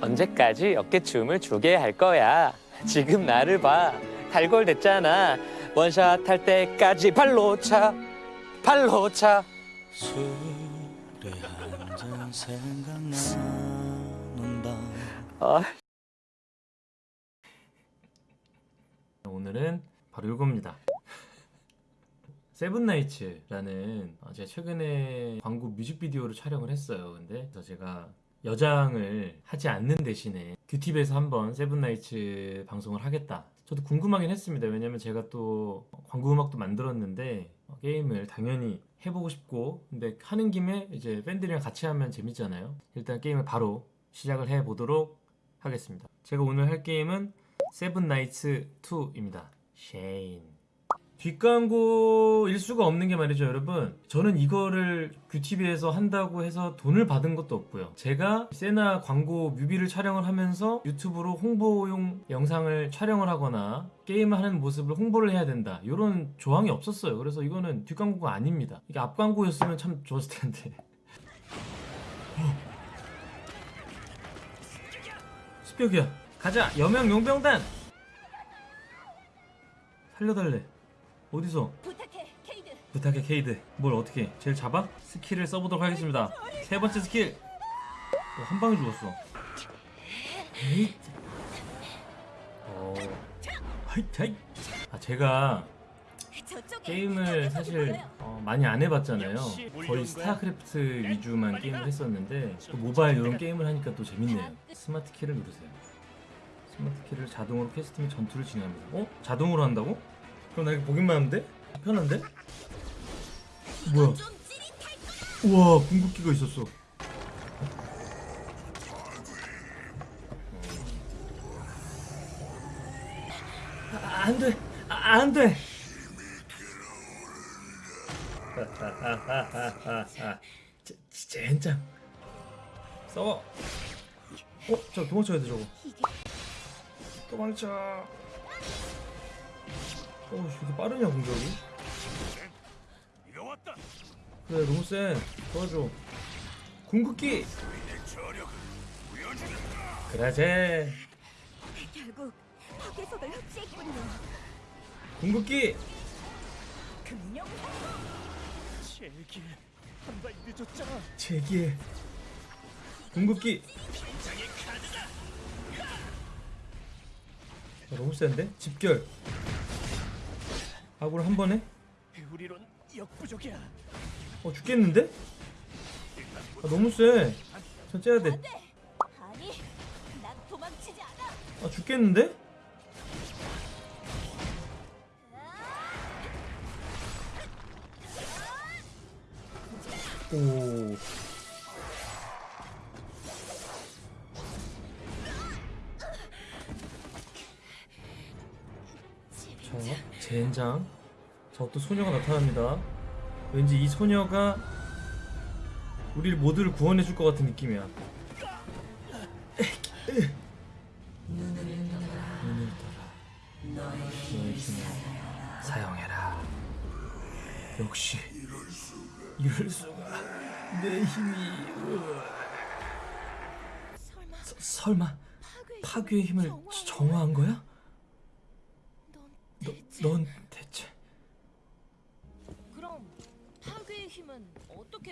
언제까지 어깨춤을 추게 할 거야? 지금 나를 봐. 달골 됐잖아. 원샷 할 때까지 발로 차. 발로 차. 술에 한잔 생각나는 밤 아, 오늘은 바로 이겁니다. 세븐나이츠라는 어, 제가 최근에 광고 뮤직비디오를 촬영을 했어요. 근데 그래서 제가 여장을 하지 않는 대신에 규티비에서 한번 세븐나이츠 방송을 하겠다. 저도 궁금하긴 했습니다. 왜냐면 제가 또 광고 음악도 만들었는데 어, 게임을 당연히 해보고 싶고 근데 하는 김에 이제 팬들이랑 같이 하면 재밌잖아요. 일단 게임을 바로 시작을 해보도록 하겠습니다. 제가 오늘 할 게임은 세븐나이츠 2입니다. 쉐인. 뒷광고일 수가 없는 게 말이죠, 여러분. 저는 이거를 규티비에서 한다고 해서 돈을 받은 것도 없고요. 제가 세나 광고 뮤비를 촬영을 하면서 유튜브로 홍보용 영상을 촬영을 하거나 게임을 하는 모습을 홍보를 해야 된다. 이런 조항이 없었어요. 그래서 이거는 뒷광고가 아닙니다. 이게 앞광고였으면 참 좋았을 텐데. 습격이야. 가자. 여명 용병단. 살려달래. 어디서? 부탁해, 케이드. 부탁해 케이드. 뭘 어떻게? 해? 쟤를 잡아? skill을 써보도록 하겠습니다. 세 번째 스킬. 어, 한 방에 죽었어. 에잇. 어. hi hi. 아 제가 게임을 사실. 어, 많이 안 해봤잖아요. 거의 스타크래프트 위주만 게임을 했었는데 또 모바일 이런 게임을 하니까 또 재밌네요. 스마트 키를 누르세요. 스마트 키를 자동으로 및 전투를 진행합니다. 어? 자동으로 한다고? 그럼 나 이거 보기만 하면 돼? 편한데? 뭐야? 우와 궁극기가 있었어. 아, 안 돼. 아, 안 돼. 제- 젠장. 싸워. 어, 저 도망쳐야 돼 저거. 도망쳐. 어, 이렇게 빠르냐 공격이? 그래 너무 세 도와줘. 궁극기! 그라제! 결국 파괴석을 흡수했군요. 궁극기! 한발 늦었잖아. 제기해. 궁극기! 야, 너무 센데? 집결 아구를 한 번에? 우리론 역부족이야 어 죽겠는데? 아 너무 세. 전 째야 돼. 아니, 난 도망치지 않아. 아 죽겠는데? 오. 자, 젠장. 저또 소녀가 나타납니다. 왠지 이 소녀가 우리를 모두를 구원해 줄 것 같은 느낌이야. 눈을 떠라. 너의 힘을 사용해라. 역시 이럴 수가 내 힘이 서- 설마 파괴의, 힘을 정화한 거야? 넌 너, 넌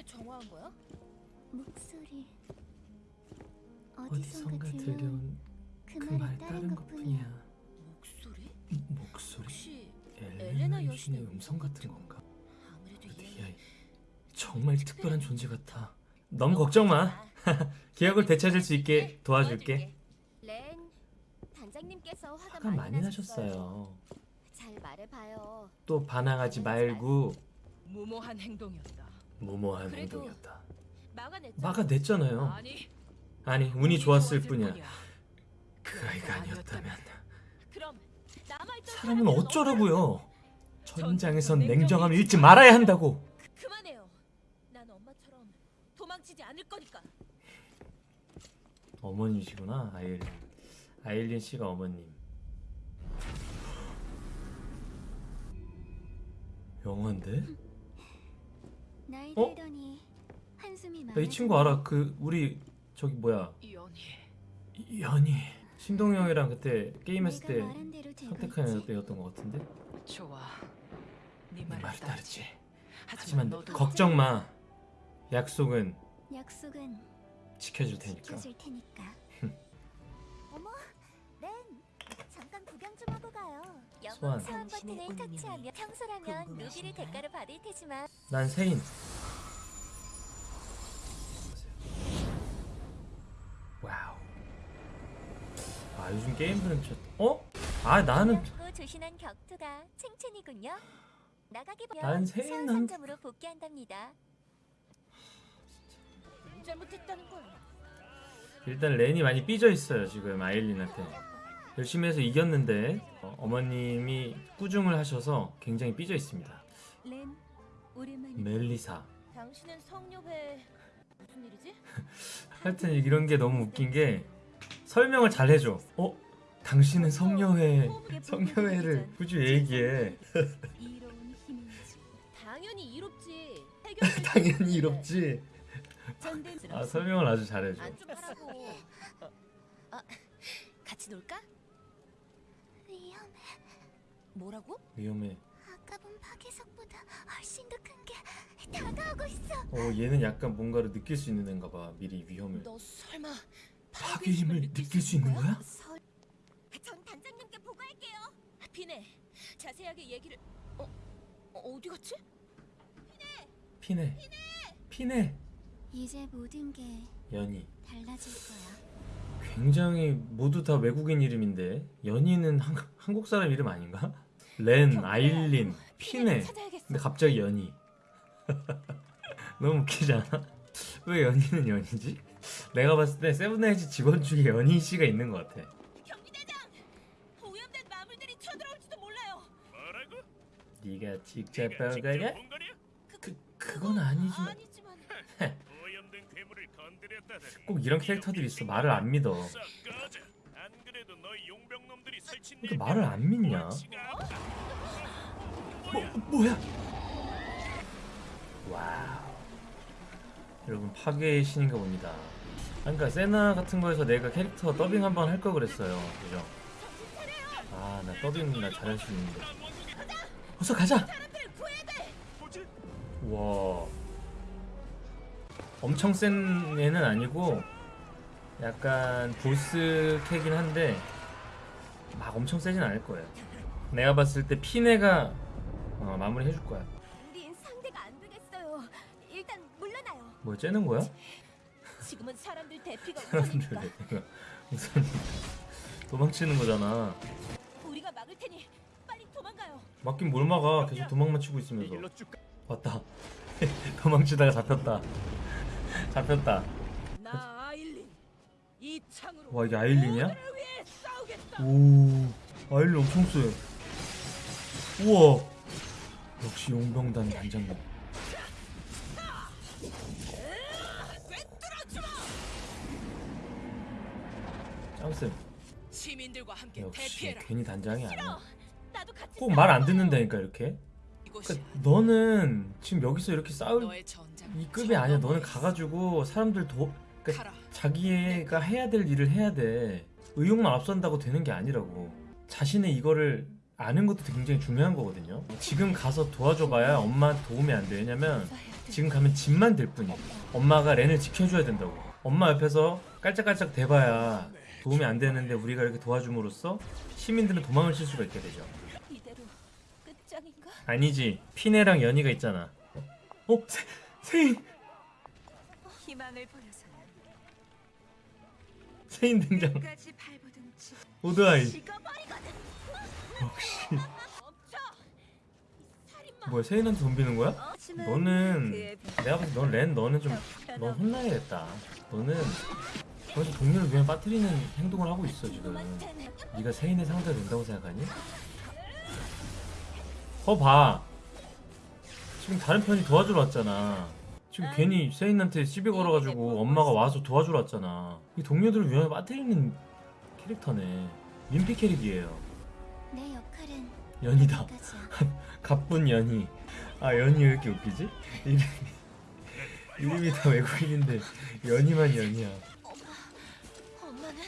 정화한 거야? 목소리 어디선가 들려온 그말 따른 것뿐이야. 목소리? 목소리 혹시 엘레나 여신의 음성 같은 건가? 아무래도 이얘 아이 정말 특별한 존재 같아. 너무 걱정 마. 기억을 되찾을 수 있게 도와줄게. 렌 단장님께서 화가 많이 나셨어요. 잘 말해봐요. 또 반항하지 말고 무모한 행동이었다. 무모한 행동이었다. 막아냈죠. 막아냈잖아 요. 아니, 아니 운이 좋았을 뿐이야. 뿐이야. 그 아이가 아니었다면 사람은 어쩌라고요? 냉정히 냉정함 잃지 말아야 한다고. 어떡해? 그만해요. 난 엄마처럼 도망치지 않을 거니까. 어머니시구나 아일린. 아일린 씨가 어머님. 영화인데? 나이 어? 들더니 한숨이 나이 친구 알아. 그 우리 저기 뭐야 연희, 연희 신동이 형이랑 그때 게임했을 때 선택한? 애였던 것 같은데 좋아. 네네 따르지. 따르지 하지만 하지만 너도 걱정 마 약속은 약속은 지켜줄 테니까 지켜줄 테니까. 어머, 소환. 소환 버튼을 터치하면 평소라면 루비를? 대가로 받을 테지만 난 세인 wow 아 요즘 게임들은 진짜 어? 아 나는 고 조신한 격투가 칭찬이군요. 나가기 난 보면 세인 한- 상점으로 복귀한답니다. 일단 렌이 많이 삐져 있어요 지금 아일린한테 열심히 해서 이겼는데 어, 머님이 꾸중을 하셔서 굉장히 삐져 있습니다 렌 멜리사 당신은 성녀회 무슨 일이지? 하여튼 이런 게 너무 웃긴 게 설명을 잘 해줘 어? 당신은 성녀회 성녀회를 굳이 왜 얘기해 당연히 이롭지. 당연히 이롭지 아 설명을 아주 잘해줘. 아, 같이 놀까? 뭐라고? 위험해 아까 본 파괴석보다 훨씬 더 큰 게 다가오고 있어. 어 얘는 약간 뭔가를 느낄 수 있는 애인가 봐 미리 위험을 너 설마 파괴 힘을 느낄 수 있는 거야? 설. 전 단장님께 보고할게요. 피네. 자세하게 얘기를. 어, 어 어디 갔지? 피네 피네 이제 모든 게 연희 달라질 거야. 굉장히 모두 다 외국인 이름인데 연희는 한, 한국 사람 이름 아닌가? 렌, 아일린, 피네. 근데 갑자기 연희 너무 웃기지 않아? 왜 연희는 연희지? 내가 봤을 때 세븐나이츠 직원 중에 연희 씨가 있는 것 같아? 네가 직접 본 거냐? 본 거냐? 그, 그건 아니지만 꼭 이런 캐릭터들이 있어 말을 안 믿어 싹 꺼져. 안 그래도 너희 이렇게 말을 안 믿냐? 뭐, 뭐야? wow. 여러분 파괴의 신인가 봅니다. 아, 그러니까 세나 같은 거에서 내가 캐릭터 더빙 한번 할 걸 그랬어요. 그죠? 아, 나 더빙 나 잘할 수 있는데. 어서 가자. 와. 엄청 센 애는 아니고 약간 보스 캐긴 한데 막 엄청 세진 않을 거예요. 내가 봤을 때 피네가 어, 마무리 해줄 거야. 우린 상대가 안 되겠어요. 일단 물러나요. 뭐 째는 거야? 지금은 사람들 대피가 사람들 우선이니까 무슨 도망치는 거잖아. 우리가 막을 테니 빨리 도망가요. 맞긴 뭘 막아? 계속 도망만 치고 있으면서. 왔다. 도망치다가 잡혔다. 잡혔다. 나 아일린 이 창으로 와 이게 아일린이야? 오 아일린 엄청 세. 우와. 역시 용병단 단장님. 짱쌤 역시. 괜히 단장이 아니야. 꼭 말 안 듣는다니까 이렇게. 그러니까 너는 지금 여기서 이렇게 싸울. 이 급이 아니야. 너는 가가지고 사람들 도 그러니까. 자기가 해야 될 일을 해야 돼. 의욕만 앞선다고 되는 게 아니라고. 자신의 이거를 아는 것도 굉장히 중요한 거거든요. 지금 가서 도와줘봐야 엄마 도움이 안 돼. 왜냐면 지금 가면 집만 될 뿐이야. 엄마가 렌을 지켜줘야 된다고. 엄마 옆에서 깔짝깔짝 대봐야 도움이 안 되는데 우리가 이렇게 도와줌으로써 시민들은 도망을 칠 수가 있게 되죠. 아니지. 피네랑 연희가 있잖아. 어? 세, 세인! 세인 등장. 오드아이. 역시. 뭐야 세인한테 덤비는 거야? 너는 내가 봤을 때넌렌 너는 좀넌 혼나야겠다. 너는 거기서 동료를 위해 빠뜨리는 행동을 하고 있어 지금. 네가 세인의 상대가 된다고 생각하니? 거 봐. 지금 다른 편이 도와주러 왔잖아. 지금 괜히 세인한테 시비 걸어가지고 엄마가 와서 도와주러 왔잖아. 이 동료들을 위해 빠뜨리는 캐릭터네. 민피 캐릭이에요. 내 역할은 연이다. 가쁜 연희. 아 연희 왜 이렇게 웃기지? 이름이 이름이 다 외국인인데 연희야. 엄마는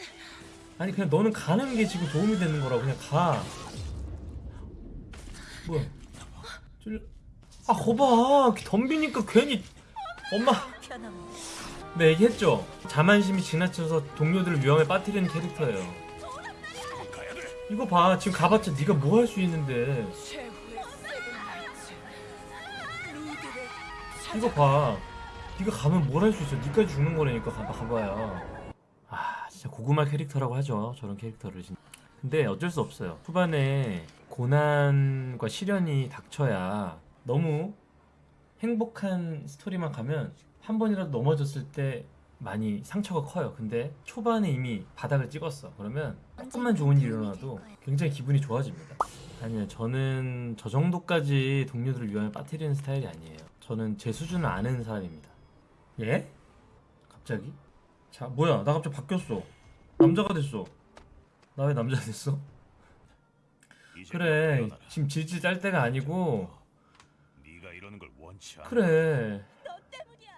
아니 그냥 너는 가는 게 지금 도움이 되는 거라고 그냥 가 뭐야 쫄... 아 거봐 덤비니까 괜히 엄마. 네 얘기했죠. 자만심이 지나쳐서 동료들을 위험에 빠뜨리는 캐릭터예요. 이거 봐. 지금 가봤자 네가 뭐 할 수 있는데. 이거 봐. 네가 가면 뭘 할 수 있어. 네까지 죽는 거라니까. 가봐, 가봐야. 아 진짜 고구마 캐릭터라고 하죠. 저런 캐릭터를 진짜. 근데 어쩔 수 없어요. 후반에 고난과 시련이 닥쳐야 너무 행복한 스토리만 가면 한 번이라도 넘어졌을 때 많이 상처가 커요. 근데 초반에 이미 바닥을 찍었어. 그러면 조금만 좋은 일이 일어나도 굉장히 기분이 좋아집니다. 아니요 저는 저 정도까지 동료들을 위험에 빠뜨리는 스타일이 아니에요. 저는 제 수준을 아는 사람입니다. 예? 갑자기? 자 뭐야? 나 갑자기 바뀌었어. 남자가 됐어. 나 왜 남자 됐어? 그래. 지금 질질 짤 때가 아니고 원치 않아. 그래. 너 때문이야.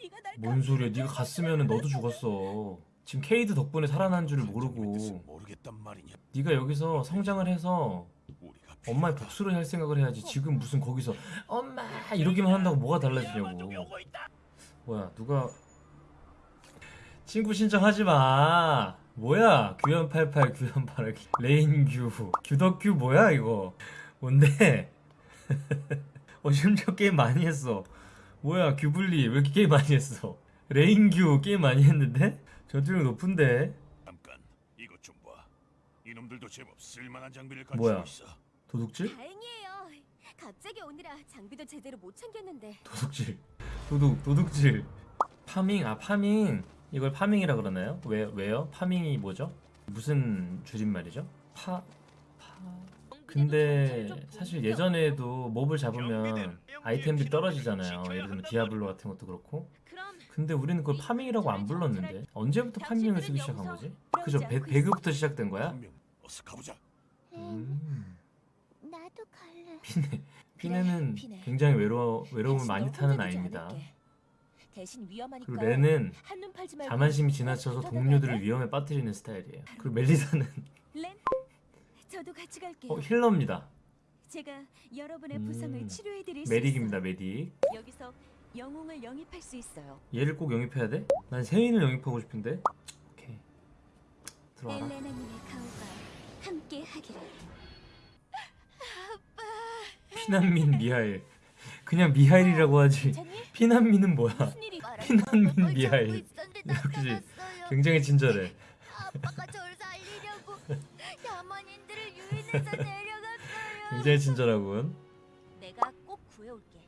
네가 날뭔 소리야? 네가 갔으면 너도 죽었어. 지금 케이드 덕분에 살아난 줄 모르고. 모르겠단 말이냐. 네가 여기서 성장을 해서 엄마의 복수를 할 생각을 해야지. 지금 무슨 거기서 엄마 이러기만 한다고 뭐가 달라지냐고. 뭐야 누가 친구 신청하지 마. 뭐야? 규현 88 규현 88 레인규. 규덕규 뭐야 이거? 뭔데 어 심지어 게임 많이 했어 뭐야 규블리 왜 이렇게 게임 많이 했어 레인규 게임 많이 했는데 전투력 높은데 잠깐 이것 좀 봐. 이놈들도 제법 쓸만한 장비를 갖추고 뭐야? 있어. 도둑질? 다행이에요. 갑자기 오느라 장비도 제대로 못 챙겼는데. 도둑질 도둑 도둑질 farming 아 farming 이걸 farming이라 그러나요? 왜 왜요? farming이 뭐죠? 무슨 줄임말이죠? 파 파. 근데 사실 예전에도 mob을 잡으면 아이템들이 떨어지잖아요. 예를 들면 디아블로 같은 것도 그렇고. 근데 우리는 그걸 farming이라고 안 불렀는데 언제부터 farming을 쓰기 시작한 거지? 그죠? 배, 배그부터 시작된 거야? 분명 어서 가보자. 음. 나도 갈래. 피네 피네는 피네. 굉장히 외로워 외로움을 많이 너 타는 아이입니다. 그리고 레는 자만심이 지나쳐서 나 동료들을? 위험에 빠뜨리는 스타일이에요. 그리고 멜리사는 렌, 저도 같이 갈게요. 어, healer입니다. 제가 여러분의 음, 부상을 치료해 드릴 수 medic입니다, 있어요. medic. 여기서 영웅을 영입할 수 있어요. 얘를 꼭 영입해야 돼? 난 세인을 영입하고 싶은데. 오케이. 들어와라. 엘레나 님의 가오가 함께 하기를. 피난민 미하일. 그냥 미하일이라고 하지. 피난민은 뭐야? 피난민 미하일. 역시 굉장히 친절해. 아빠가 굉장히 친절하군. 내가 꼭 구해올게.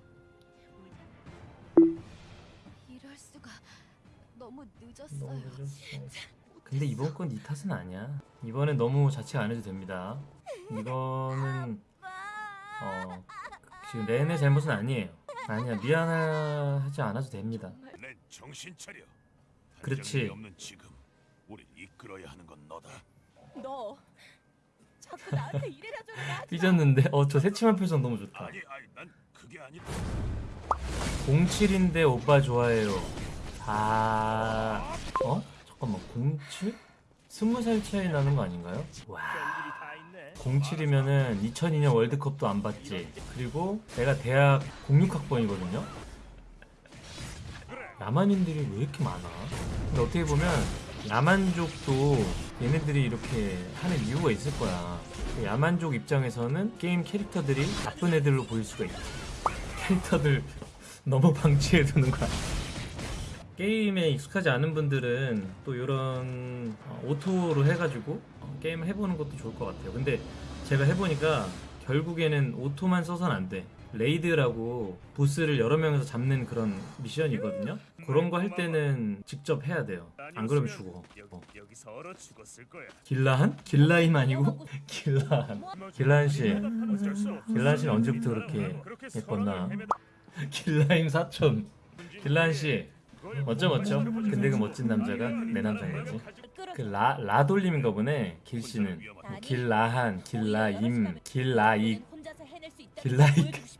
이럴 수가 너무 늦었어요. 너무 늦었어. 근데 이번 건 네 탓은 아니야. 이번엔 너무 자책 안 해도 됩니다. 이거는 어 지금 렌의 잘못은 아니에요. 아니야 미안하지 않아도 됩니다. 내 정신 차려. 그렇지. 없는 지금 우리 이끌어야 하는 건 너다. 너 자꾸 나한테 이래라 저래라 하지 마. 삐졌는데 어 저 새침한 표정 너무 좋다. 아니 아니 난 그게 아니다. 07인데 오빠 좋아해요. 아 어? 잠깐만 07? 20살 차이 나는 거 아닌가요? 와 별일이 다 있네. 07이면은 2002년 월드컵도 안 봤지. 그리고 내가 대학 06학번이거든요. 야만인들이 왜 이렇게 많아? 근데 어떻게 보면 야만족도 얘네들이 이렇게 하는 이유가 있을 거야. 그 야만족 입장에서는 게임 캐릭터들이 나쁜 애들로 보일 수가 있지. 캐릭터들 너무 방치해 두는 거야. 게임에 익숙하지 않은 분들은 또 이런 어, auto로 해가지고 어, 게임을 해보는 것도 좋을 것 같아요. 근데 제가 해보니까 결국에는 auto만 써선 안 돼. raid라고 보스를 여러 명에서 잡는 그런 미션이거든요. 그런 거 할 때는 직접 해야 돼요. 안 그러면 죽어. 어. 길라한? 길라임 아니고 길라한. 길라한 씨. 어쩔 수 없어. 길라한 씨는 언제부터 그렇게 예뻤나? 길라임 사촌. 문제인데 길라한 씨. 그걸 멋져 멋져. 근데 그. 멋진 남자가 내 남자야지. 끌어. 그라 라돌림인가 보네. 길 씨는. 아니, 길라한, 길라임, 길라익. 해낼 수 있다는 길라익.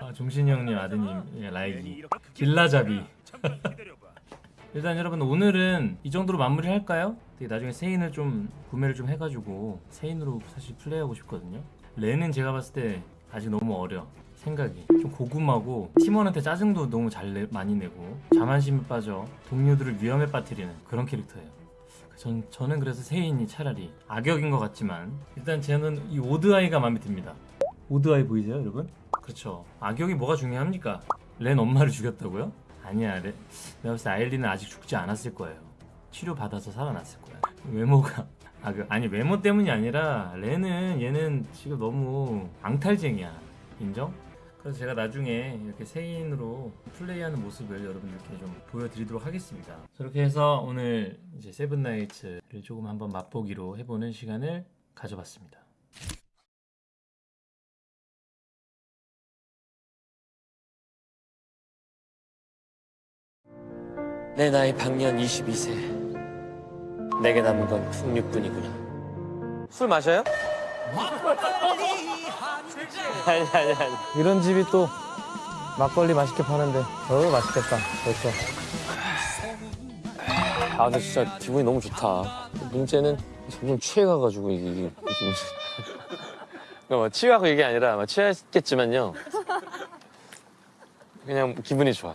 아 종신이 형님 아드님 예, 괜히 라이기. 길라잡이. 기다려봐. 일단 여러분 오늘은 이 정도로 마무리 할까요? 되게 나중에 세인을 좀 구매를 좀 해가지고 세인으로 사실 플레이하고 싶거든요. 레는 제가 봤을 때 아직 너무 어려. 생각이 좀 고구마고 팀원한테 짜증도 너무 잘 내, 많이 내고 자만심에 빠져 동료들을 위험에 빠뜨리는 그런 캐릭터예요. 전, 저는 그래서 세인이 차라리 악역인 것 같지만 일단 저는 이 오드아이가 마음에 듭니다. 오드아이 보이세요 여러분? 그렇죠. 악역이 뭐가 중요합니까? 렌 엄마를 죽였다고요? 아니야 레, 내가 봤을 때 아일리는 아직 죽지 않았을 거예요. 치료받아서 살아났을 거야. 외모가 아, 그, 아니 외모 때문이 아니라 렌은 얘는 지금 너무 앙탈쟁이야. 인정? 그래서 제가 나중에 이렇게 세인으로 플레이하는 모습을 여러분들께 좀 보여드리도록 하겠습니다. 저렇게 해서 오늘 이제 세븐나이츠를 조금 한번 맛보기로 해보는 시간을 가져봤습니다. 내 나이 방년 22세. 내게 남은 건 풍류뿐이구나. 술 마셔요? 아니 아니 아니. 이런 집이 또 막걸리 맛있게 파는데 어 맛있겠다 벌써 아 근데 진짜 기분이 너무 좋다. 문제는 점점 취해가가지고 이게 이게 그러니까 뭐 취하고 이게 아니라 뭐 취했겠지만요. 그냥 기분이 좋아.